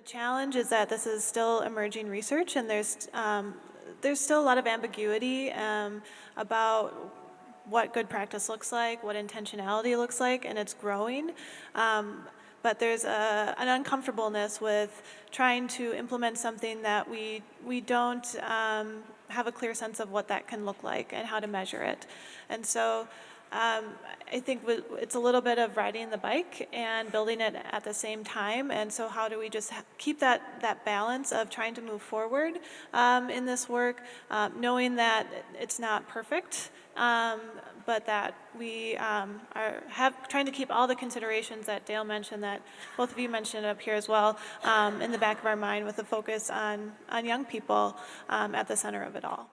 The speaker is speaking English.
challenge is that this is still emerging research and there's, um, there's still a lot of ambiguity um, about what good practice looks like, what intentionality looks like, and it's growing. Um, but there's a, an uncomfortableness with trying to implement something that we, we don't um, have a clear sense of what that can look like and how to measure it. And so um, I think it's a little bit of riding the bike and building it at the same time. And so how do we just keep that, that balance of trying to move forward um, in this work, um, knowing that it's not perfect, um, but that we um, are have, trying to keep all the considerations that Dale mentioned, that both of you mentioned up here as well, um, in the back of our mind with a focus on, on young people at the center of it all.